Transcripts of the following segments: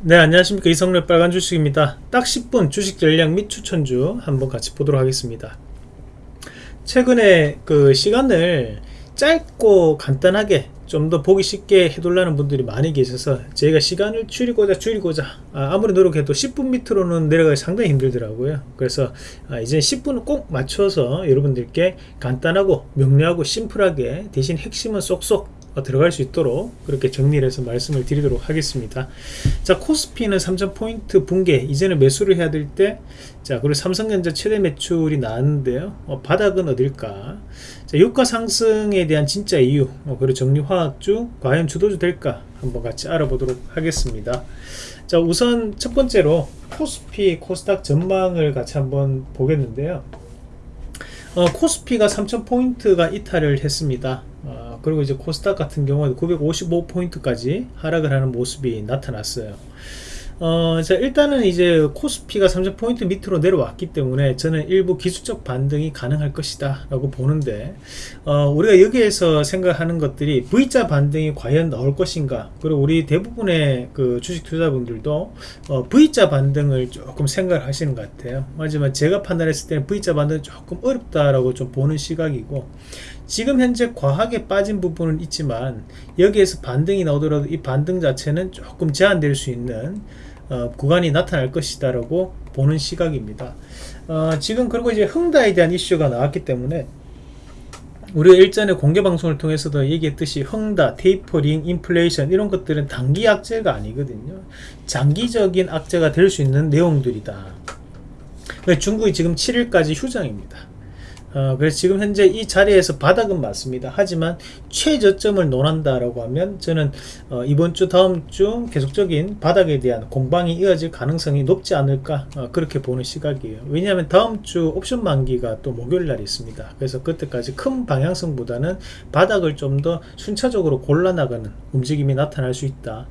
네 안녕하십니까. 이성렬 빨간 주식입니다. 딱 10분 주식 전략 및 추천주 한번 같이 보도록 하겠습니다. 최근에 그 시간을 짧고 간단하게 좀 더 보기 쉽게 해달라는 분들이 많이 계셔서 저희가 시간을 줄이고자 줄이고자 아, 무리 노력해도 10분 밑으로는 내려가기 상당히 힘들더라고요. 그래서 아, 이제 10분을 꼭 맞춰서 여러분들께 간단하고 명료하고 심플하게 대신 핵심은 쏙쏙 어, 들어갈 수 있도록 그렇게 정리를 해서 말씀을 드리도록 하겠습니다. 자 코스피는 3000포인트 붕괴. 이제는 매수를 해야 될 때 자 그리고 삼성전자 최대 매출이 나왔는데요. 어, 바닥은 어딜까? 자 유가 상승에 대한 진짜 이유 어, 그리고 정리화학주 과연 주도주 될까? 한번 같이 알아보도록 하겠습니다. 자 우선 첫 번째로 코스피 코스닥 전망을 같이 한번 보겠는데요. 어, 코스피가 3000포인트가 이탈을 했습니다 어, 그리고 이제 코스닥 같은 경우는 955포인트까지 하락을 하는 모습이 나타났어요. 어, 자, 일단은 이제 코스피가 30포인트 밑으로 내려왔기 때문에 저는 일부 기술적 반등이 가능할 것이다 라고 보는데 어, 우리가 여기에서 생각하는 것들이 V자 반등이 과연 나올 것인가? 그리고 우리 대부분의 그 주식 투자분들도 어, V자 반등을 조금 생각을 하시는 것 같아요. 하지만 제가 판단했을 때는 V자 반등은 조금 어렵다라고 좀 보는 시각이고 지금 현재 과하게 빠진 부분은 있지만 여기에서 반등이 나오더라도 이 반등 자체는 조금 제한될 수 있는 어, 구간이 나타날 것이다 라고 보는 시각입니다. 어, 지금 그리고 이제 흥다에 대한 이슈가 나왔기 때문에 우리가 일전에 공개 방송을 통해서도 얘기했듯이 흥다, 테이퍼링, 인플레이션 이런 것들은 단기 악재가 아니거든요. 장기적인 악재가 될 수 있는 내용들이다. 중국이 지금 7일까지 휴장입니다 어, 그래서 지금 현재 이 자리에서 바닥은 맞습니다. 하지만 최저점을 논한다라고 하면 저는 어, 이번 주 다음 주 계속적인 바닥에 대한 공방이 이어질 가능성이 높지 않을까 어, 그렇게 보는 시각이에요. 왜냐하면 다음 주 옵션 만기가 또 목요일 날 있습니다. 그래서 그때까지 큰 방향성보다는 바닥을 좀 더 순차적으로 골라나가는 움직임이 나타날 수 있다.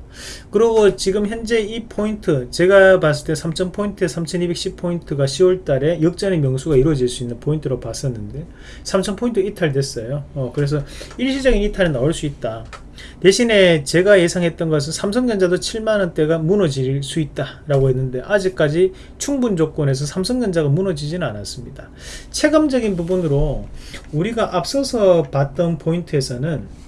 그리고 지금 현재 이 포인트 제가 봤을 때 3000포인트 3210포인트가 10월달에 역전의 명수가 이루어질 수 있는 포인트로 봤었는데 있었는데 3000포인트 이탈됐어요. 어, 그래서 일시적인 이탈은 나올 수 있다. 대신에 제가 예상했던 것은 삼성전자도 7만원대가 무너질 수 있다 라고 했는데 아직까지 충분 조건에서 삼성전자가 무너지지는 않았습니다. 체감적인 부분으로 우리가 앞서서 봤던 포인트에서는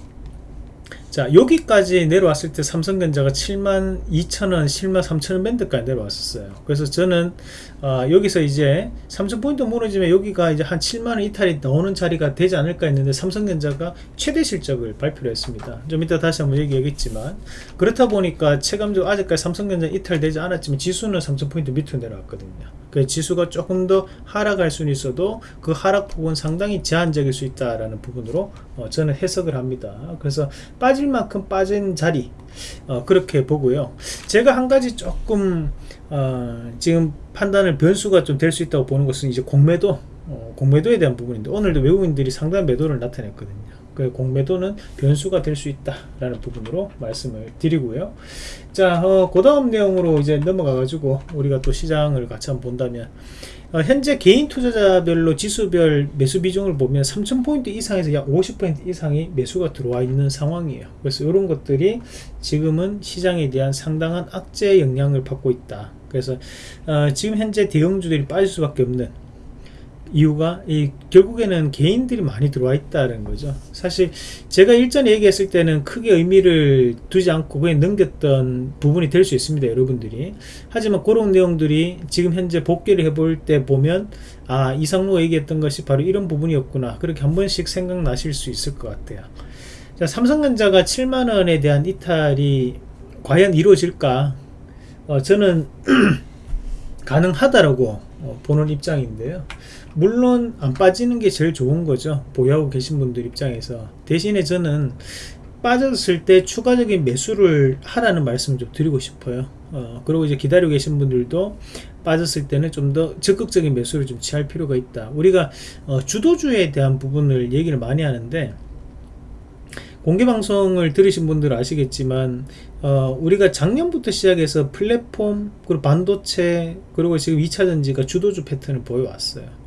자 여기까지 내려왔을 때 삼성전자가 7만 2천원 7만 3천원 밴드까지 내려왔었어요. 그래서 저는 어, 여기서 이제 3천포인트 무너지면 여기가 이제 한 7만원 이탈이 나오는 자리가 되지 않을까 했는데 삼성전자가 최대 실적을 발표를 했습니다 좀 이따 다시 한번 얘기하겠지만 그렇다 보니까 체감적으로 아직까지 삼성전자 이탈되지 않았지만 지수는 3천포인트 밑으로 내려왔거든요 그 지수가 조금 더 하락할 수는 있어도 그 하락폭은 상당히 제한적일 수 있다라는 부분으로 어, 저는 해석을 합니다. 그래서 빠질 만큼 빠진 자리 어, 그렇게 보고요. 제가 한 가지 조금 어, 지금 판단을 변수가 좀 될 수 있다고 보는 것은 이제 공매도 어, 공매도에 대한 부분인데 오늘도 외국인들이 상당한 매도를 나타냈거든요. 그 공매도는 변수가 될 수 있다라는 부분으로 말씀을 드리고요. 자, 어, 그 다음 내용으로 이제 넘어가 가지고 우리가 또 시장을 같이 한번 본다면 어, 현재 개인 투자자별로 지수별 매수 비중을 보면 3000포인트 이상에서 약 50% 이상이 매수가 들어와 있는 상황이에요. 그래서 이런 것들이 지금은 시장에 대한 상당한 악재 영향을 받고 있다. 그래서 어, 지금 현재 대형주들이 빠질 수밖에 없는 이유가 이 결국에는 개인들이 많이 들어와 있다는 거죠. 사실 제가 일전에 얘기했을 때는 크게 의미를 두지 않고 그냥 넘겼던 부분이 될 수 있습니다 여러분들이. 하지만 그런 내용들이 지금 현재 복귀를 해볼 때 보면 아 이상로가 얘기했던 것이 바로 이런 부분이었구나. 그렇게 한 번씩 생각나실 수 있을 것 같아요. 자, 삼성전자가 7만원에 대한 이탈이 과연 이루어질까 어, 저는 가능하다라고 어, 보는 입장인데요. 물론 안 빠지는 게 제일 좋은 거죠. 보유하고 계신 분들 입장에서. 대신에 저는 빠졌을 때 추가적인 매수를 하라는 말씀 좀 드리고 싶어요. 어, 그리고 이제 기다리고 계신 분들도 빠졌을 때는 좀 더 적극적인 매수를 좀 취할 필요가 있다. 우리가 어, 주도주에 대한 부분을 얘기를 많이 하는데 공개방송을 들으신 분들은 아시겠지만 어, 우리가 작년부터 시작해서 플랫폼 그리고 반도체 그리고 지금 2차전지가 주도주 패턴을 보여왔어요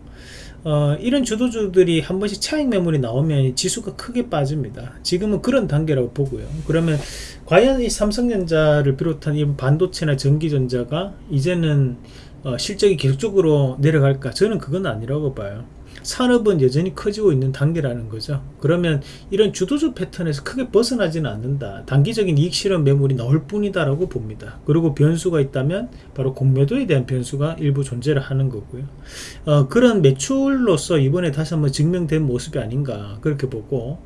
어, 이런 주도주들이 한 번씩 차익 매물이 나오면 지수가 크게 빠집니다. 지금은 그런 단계라고 보고요. 그러면 과연 이 삼성전자를 비롯한 이 반도체나 전기전자가 이제는 어, 실적이 계속적으로 내려갈까? 저는 그건 아니라고 봐요. 산업은 여전히 커지고 있는 단계라는 거죠. 그러면 이런 주도주 패턴에서 크게 벗어나지는 않는다. 단기적인 이익 실현 매물이 나올 뿐이다 라고 봅니다. 그리고 변수가 있다면 바로 공매도에 대한 변수가 일부 존재를 하는 거고요. 어, 그런 매출로서 이번에 다시 한번 증명된 모습이 아닌가 그렇게 보고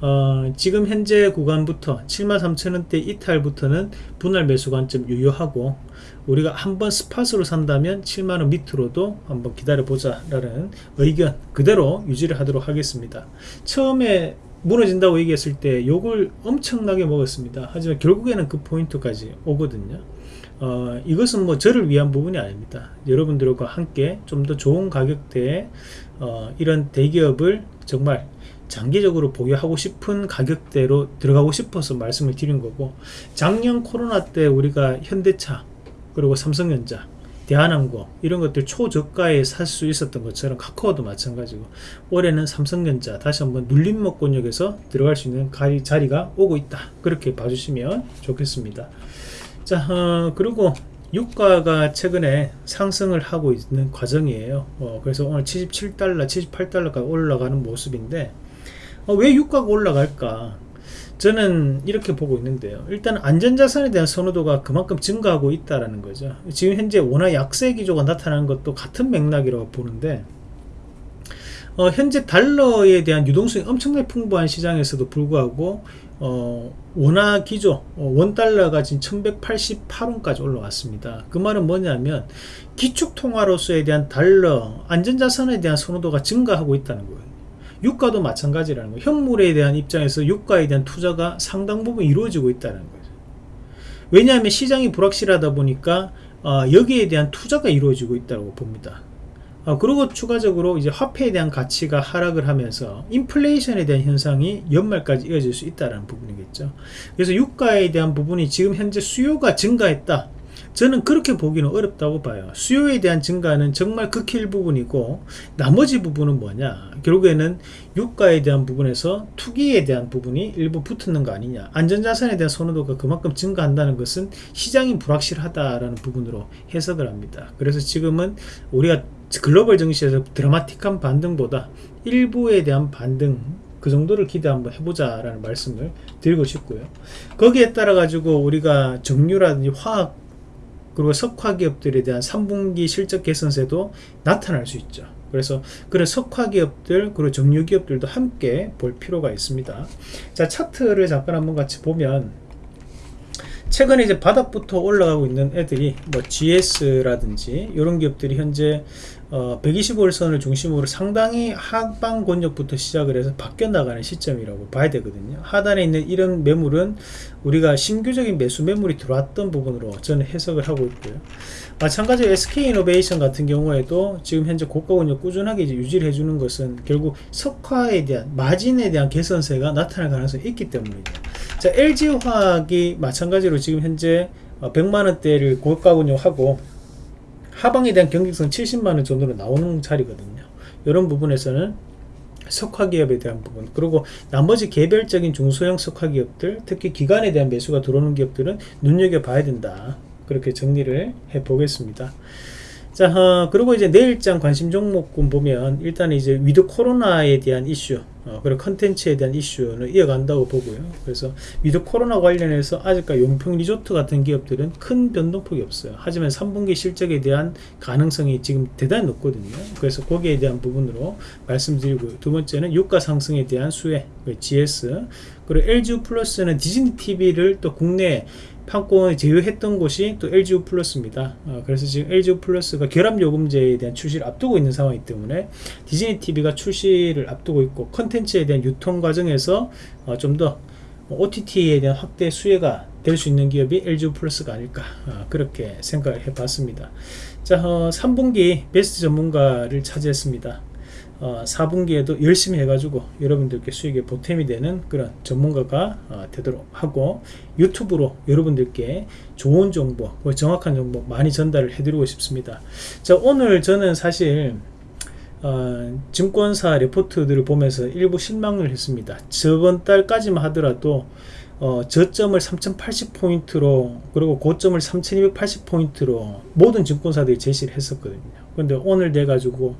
어, 지금 현재 구간부터 73,000원대 이탈부터는 분할 매수 관점 유효하고 우리가 한번 스팟으로 산다면 7만원 밑으로도 한번 기다려보자 라는 의견 그대로 유지를 하도록 하겠습니다. 처음에 무너진다고 얘기했을 때 욕을 엄청나게 먹었습니다. 하지만 결국에는 그 포인트까지 오거든요. 어, 이것은 뭐 저를 위한 부분이 아닙니다. 여러분들과 함께 좀 더 좋은 가격대에 어, 이런 대기업을 정말 장기적으로 보유하고 싶은 가격대로 들어가고 싶어서 말씀을 드린 거고 작년 코로나 때 우리가 현대차 그리고 삼성전자 대한항공 이런 것들 초저가에 살 수 있었던 것처럼 카카오도 마찬가지고 올해는 삼성전자 다시 한번 눌림목권역에서 들어갈 수 있는 자리가 오고 있다. 그렇게 봐주시면 좋겠습니다. 자 어, 그리고 유가가 최근에 상승을 하고 있는 과정이에요. 어, 그래서 오늘 77달러 78달러까지 올라가는 모습인데 어, 왜 유가가 올라갈까? 저는 이렇게 보고 있는데요. 일단 안전자산에 대한 선호도가 그만큼 증가하고 있다는 거죠. 지금 현재 원화 약세 기조가 나타나는 것도 같은 맥락이라고 보는데 어, 현재 달러에 대한 유동성이 엄청나게 풍부한 시장에서도 불구하고 어, 원화 기조 어, 원달러가 지금 1188원까지 올라왔습니다. 그 말은 뭐냐면 기축통화로서에 대한 달러 안전자산에 대한 선호도가 증가하고 있다는 거예요 유가도 마찬가지라는 거예요. 현물에 대한 입장에서 유가에 대한 투자가 상당 부분 이루어지고 있다는 거죠. 왜냐하면 시장이 불확실하다 보니까 어, 여기에 대한 투자가 이루어지고 있다고 봅니다. 어, 그리고 추가적으로 이제 화폐에 대한 가치가 하락을 하면서 인플레이션에 대한 현상이 연말까지 이어질 수 있다는 부분이겠죠. 그래서 유가에 대한 부분이 지금 현재 수요가 증가했다. 저는 그렇게 보기는 어렵다고 봐요. 수요에 대한 증가는 정말 극힐 부분이고 나머지 부분은 뭐냐? 결국에는 유가에 대한 부분에서 투기에 대한 부분이 일부 붙는 거 아니냐? 안전자산에 대한 선호도가 그만큼 증가한다는 것은 시장이 불확실하다라는 부분으로 해석을 합니다. 그래서 지금은 우리가 글로벌 증시에서 드라마틱한 반등보다 일부에 대한 반등 그 정도를 기대 한번 해보자 라는 말씀을 드리고 싶고요. 거기에 따라 가지고 우리가 정유라든지 화학 그리고 석화 기업들에 대한 3분기 실적 개선세도 나타날 수 있죠. 그래서 그런 석화 기업들 그리고 정유 기업들도 함께 볼 필요가 있습니다. 자 차트를 잠깐 한번 같이 보면 최근에 이제 바닥부터 올라가고 있는 애들이 뭐 GS라든지 이런 기업들이 현재 어, 125일선을 중심으로 상당히 하방 권역부터 시작을 해서 바뀌어 나가는 시점이라고 봐야 되거든요. 하단에 있는 이런 매물은 우리가 신규적인 매수 매물이 들어왔던 부분으로 저는 해석을 하고 있고요. 마찬가지로 SK이노베이션 같은 경우에도 지금 현재 고가 권역 꾸준하게 이제 유지를 해주는 것은 결국 석화에 대한 마진에 대한 개선세가 나타날 가능성이 있기 때문이죠 자 LG화학이 마찬가지로 지금 현재 100만원대를 어, 고가 권역하고 하방에 대한 경직성 70만원 정도로 나오는 자리거든요. 이런 부분에서는 석화기업에 대한 부분 그리고 나머지 개별적인 중소형 석화기업들 특히 기관에 대한 매수가 들어오는 기업들은 눈여겨봐야 된다. 그렇게 정리를 해 보겠습니다. 자 어, 그리고 이제 내일장 관심 종목군 보면 일단 이제 위드 코로나에 대한 이슈 어, 그리고 컨텐츠에 대한 이슈는 이어간다고 보고요. 그래서 위드 코로나 관련해서 아직까지 용평 리조트 같은 기업들은 큰 변동폭이 없어요. 하지만 3분기 실적에 대한 가능성이 지금 대단히 높거든요. 그래서 거기에 대한 부분으로 말씀드리고 두 번째는 유가 상승에 대한 수혜 GS 그리고 LG 플러스는 디즈니 TV를 또 국내 판권을 제휴했던 곳이 또 LGU 플러스입니다. 어, 그래서 지금 LGU 플러스가 결합요금제에 대한 출시를 앞두고 있는 상황이기 때문에 디즈니 TV가 출시를 앞두고 있고 컨텐츠 에 대한 유통 과정에서 어, 좀 더 OTT에 대한 확대 수혜가 될 수 있는 기업이 LGU 플러스가 아닐까 어, 그렇게 생각을 해봤습니다. 자, 3분기 어, 베스트 전문가를 차지했습니다. 어, 4분기에도 열심히 해가지고 여러분들께 수익에 보탬이 되는 그런 전문가가 어, 되도록 하고 유튜브로 여러분들께 좋은 정보, 정확한 정보 많이 전달을 해드리고 싶습니다. 자 오늘 저는 사실 어, 증권사 레포트들을 보면서 일부 실망을 했습니다. 저번 달까지만 하더라도 어, 저점을 3080포인트로 그리고 고점을 3280포인트로 모든 증권사들이 제시를 했었거든요. 근데 오늘 돼가지고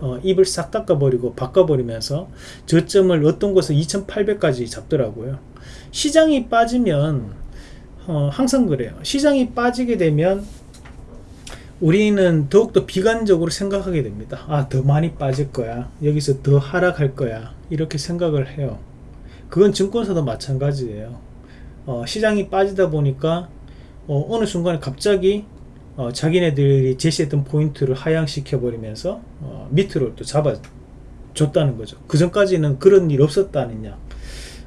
어, 입을 싹 닦아버리고 바꿔버리면서 저점을 어떤 곳은 2800까지 잡더라고요. 시장이 빠지면 어, 항상 그래요. 시장이 빠지게 되면 우리는 더욱더 비관적으로 생각하게 됩니다. 아, 더 많이 빠질 거야. 여기서 더 하락할 거야. 이렇게 생각을 해요. 그건 증권사도 마찬가지예요. 어, 시장이 빠지다 보니까 어, 느 순간에 갑자기 어, 자기네들이 제시했던 포인트를 하향시켜 버리면서 어, 밑으로 또 잡아 줬다는 거죠. 그 전까지는 그런 일 없었다느냐.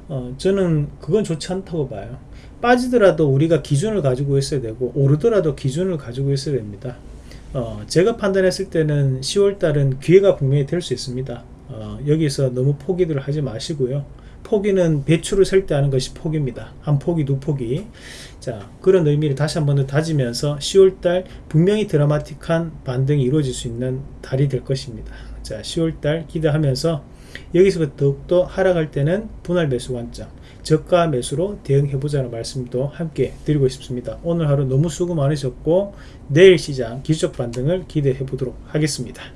어, 저는 그건 좋지 않다고 봐요. 빠지더라도 우리가 기준을 가지고 있어야 되고 오르더라도 기준을 가지고 있어야 됩니다. 어, 제가 판단했을 때는 10월달은 기회가 분명히 될 수 있습니다. 어, 여기서 너무 포기를 하지 마시고요. 포기는 배추를 셀 때 하는 것이 포기입니다. 한 포기, 두 포기. 자, 그런 의미를 다시 한 번 더 다지면서 10월달 분명히 드라마틱한 반등이 이루어질 수 있는 달이 될 것입니다. 자, 10월달 기대하면서 여기서부터 더욱더 하락할 때는 분할 매수 관점, 저가 매수로 대응해보자는 말씀도 함께 드리고 싶습니다. 오늘 하루 너무 수고 많으셨고 내일 시장 기술적 반등을 기대해 보도록 하겠습니다.